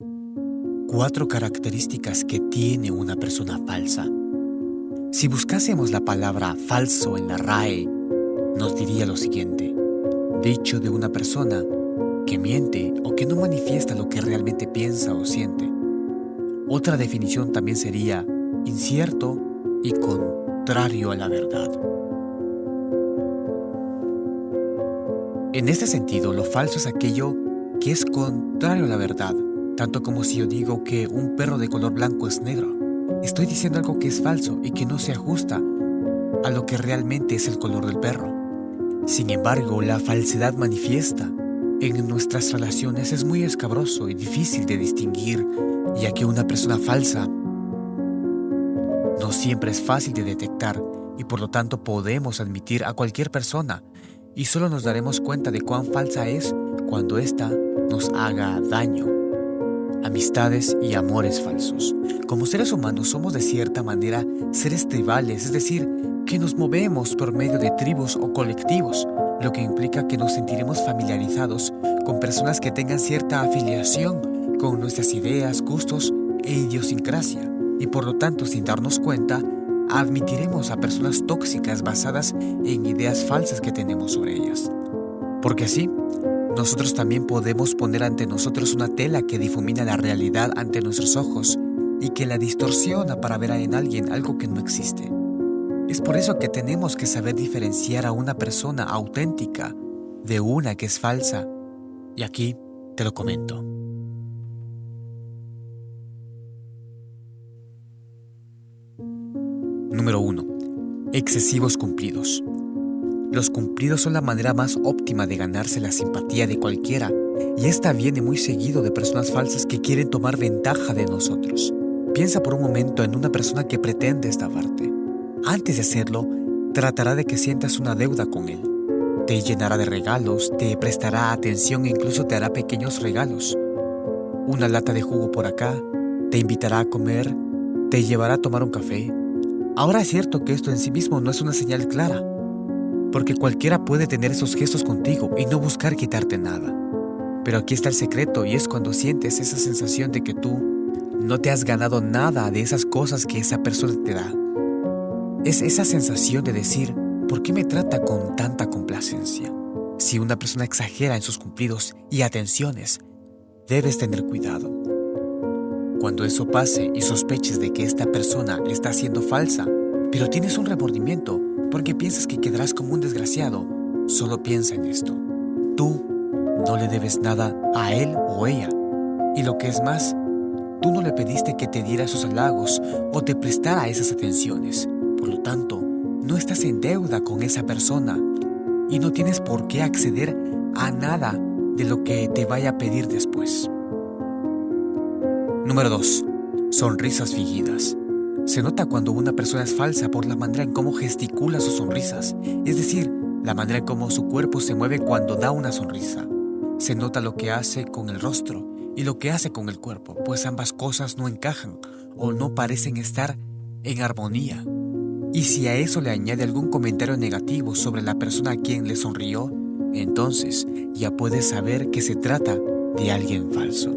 Cuatro características que tiene una persona falsa. Si buscásemos la palabra falso en la RAE, nos diría lo siguiente. Dicho de una persona que miente o que no manifiesta lo que realmente piensa o siente. Otra definición también sería incierto y contrario a la verdad. En este sentido, lo falso es aquello que es contrario a la verdad, tanto como si yo digo que un perro de color blanco es negro. Estoy diciendo algo que es falso y que no se ajusta a lo que realmente es el color del perro. Sin embargo, la falsedad manifiesta en nuestras relaciones es muy escabroso y difícil de distinguir, ya que una persona falsa no siempre es fácil de detectar y por lo tanto podemos admitir a cualquier persona y solo nos daremos cuenta de cuán falsa es cuando ésta nos haga daño amistades y amores falsos. Como seres humanos somos de cierta manera seres tribales, es decir, que nos movemos por medio de tribus o colectivos, lo que implica que nos sentiremos familiarizados con personas que tengan cierta afiliación con nuestras ideas, gustos e idiosincrasia, y por lo tanto, sin darnos cuenta, admitiremos a personas tóxicas basadas en ideas falsas que tenemos sobre ellas. Porque así, nosotros también podemos poner ante nosotros una tela que difumina la realidad ante nuestros ojos y que la distorsiona para ver en alguien algo que no existe. Es por eso que tenemos que saber diferenciar a una persona auténtica de una que es falsa. Y aquí te lo comento. Número 1. Excesivos cumplidos. Los cumplidos son la manera más óptima de ganarse la simpatía de cualquiera, y esta viene muy seguido de personas falsas que quieren tomar ventaja de nosotros. Piensa por un momento en una persona que pretende estafarte. Antes de hacerlo, tratará de que sientas una deuda con él. Te llenará de regalos, te prestará atención e incluso te hará pequeños regalos. Una lata de jugo por acá, te invitará a comer, te llevará a tomar un café. Ahora es cierto que esto en sí mismo no es una señal clara, porque cualquiera puede tener esos gestos contigo y no buscar quitarte nada. Pero aquí está el secreto y es cuando sientes esa sensación de que tú no te has ganado nada de esas cosas que esa persona te da. Es esa sensación de decir, ¿por qué me trata con tanta complacencia? Si una persona exagera en sus cumplidos y atenciones, debes tener cuidado. Cuando eso pase y sospeches de que esta persona está siendo falsa, pero tienes un remordimiento porque piensas que quedarás como un desgraciado. Solo piensa en esto. Tú no le debes nada a él o ella. Y lo que es más, tú no le pediste que te diera esos halagos o te prestara esas atenciones. Por lo tanto, no estás en deuda con esa persona y no tienes por qué acceder a nada de lo que te vaya a pedir después. Número 2. Sonrisas fingidas. Se nota cuando una persona es falsa por la manera en cómo gesticula sus sonrisas, es decir, la manera en cómo su cuerpo se mueve cuando da una sonrisa. Se nota lo que hace con el rostro y lo que hace con el cuerpo, pues ambas cosas no encajan o no parecen estar en armonía. Y si a eso le añade algún comentario negativo sobre la persona a quien le sonrió, entonces ya puedes saber que se trata de alguien falso.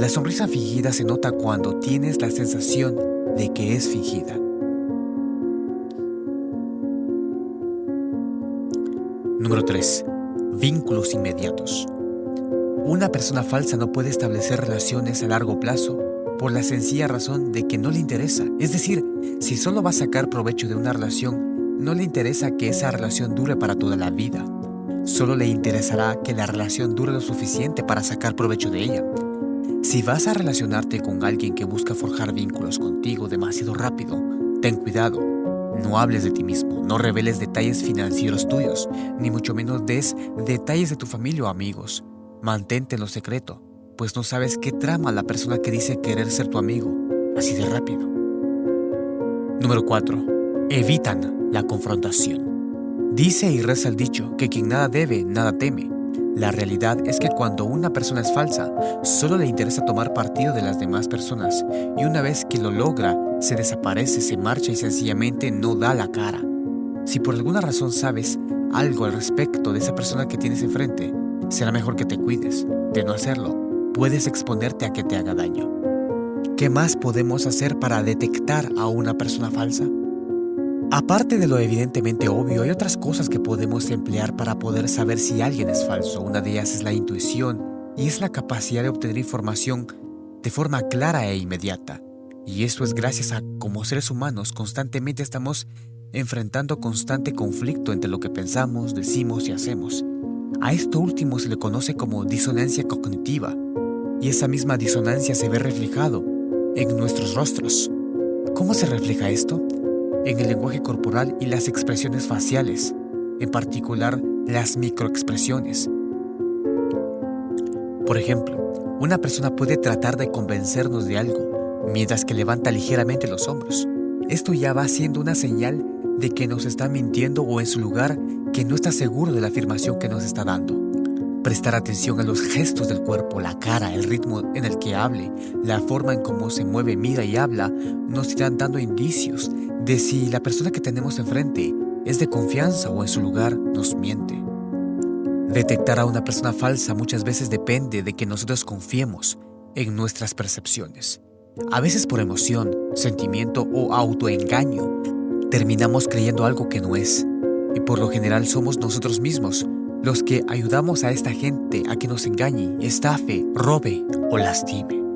La sonrisa fingida se nota cuando tienes la sensación de que es fingida. Número 3. Vínculos inmediatos. Una persona falsa no puede establecer relaciones a largo plazo por la sencilla razón de que no le interesa. Es decir, si solo va a sacar provecho de una relación, no le interesa que esa relación dure para toda la vida. Solo le interesará que la relación dure lo suficiente para sacar provecho de ella. Si vas a relacionarte con alguien que busca forjar vínculos contigo demasiado rápido, ten cuidado. No hables de ti mismo, no reveles detalles financieros tuyos, ni mucho menos des detalles de tu familia o amigos. Mantente en lo secreto, pues no sabes qué trama la persona que dice querer ser tu amigo, así de rápido. Número 4. Evitan la confrontación. Dice y reza el dicho que quien nada debe, nada teme. La realidad es que cuando una persona es falsa, solo le interesa tomar partido de las demás personas y una vez que lo logra, se desaparece, se marcha y sencillamente no da la cara. Si por alguna razón sabes algo al respecto de esa persona que tienes enfrente, será mejor que te cuides de no hacerlo, puedes exponerte a que te haga daño. ¿Qué más podemos hacer para detectar a una persona falsa? Aparte de lo evidentemente obvio, hay otras cosas que podemos emplear para poder saber si alguien es falso. Una de ellas es la intuición y es la capacidad de obtener información de forma clara e inmediata. Y esto es gracias a como seres humanos constantemente estamos enfrentando constante conflicto entre lo que pensamos, decimos y hacemos. A esto último se le conoce como disonancia cognitiva, y esa misma disonancia se ve reflejado en nuestros rostros. ¿Cómo se refleja esto? En el lenguaje corporal y las expresiones faciales, en particular las microexpresiones. Por ejemplo, una persona puede tratar de convencernos de algo, mientras que levanta ligeramente los hombros. Esto ya va siendo una señal de que nos está mintiendo o en su lugar que no está seguro de la afirmación que nos está dando. Prestar atención a los gestos del cuerpo, la cara, el ritmo en el que hable, la forma en cómo se mueve, mira y habla, nos irán dando indicios de si la persona que tenemos enfrente es de confianza o en su lugar nos miente. Detectar a una persona falsa muchas veces depende de que nosotros confiemos en nuestras percepciones. A veces por emoción, sentimiento o autoengaño, terminamos creyendo algo que no es. Y por lo general somos nosotros mismos los que ayudamos a esta gente a que nos engañe, estafe, robe o lastime.